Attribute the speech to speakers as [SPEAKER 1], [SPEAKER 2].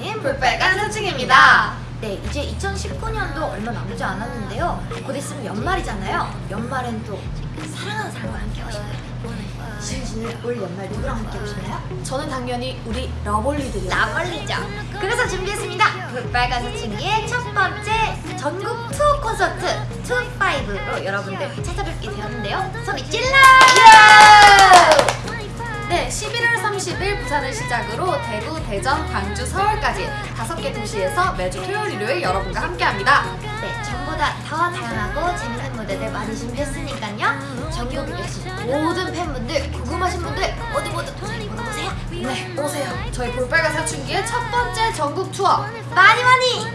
[SPEAKER 1] 달리는 볼빨간 사춘입니다. 네, 이제 2019년도 얼마 남지 않았는데요. 곧 있으면 연말이잖아요. 연말엔 또 사랑하는 사람과 함께 오시나요? 신신을 올 연말 누구랑 함께 오시나요?
[SPEAKER 2] 저는 당연히 우리 러블리들이요.
[SPEAKER 1] 나멀리죠. 그래서 준비했습니다. 볼빨간 사춘기의 첫 번째 전국 투어 콘서트 투5로 여러분들 찾아뵙게 되었는데요. 소리 질러!
[SPEAKER 2] 부산을 시작으로 대구, 대전, 광주, 서울까지 다섯 개 도시에서 매주 토요일, 일요일 여러분과 함께합니다.
[SPEAKER 1] 네, 전보다 더 다양하고 재밌는 무대들 많이 준비했으니까요. 전국에 계신 모든 팬분들, 궁금하신 분들 모두 모두 저희 보러 오세요.
[SPEAKER 2] 네, 오세요. 저희 볼빨간 사춘기의 첫 번째 전국 투어
[SPEAKER 1] 많이 많이.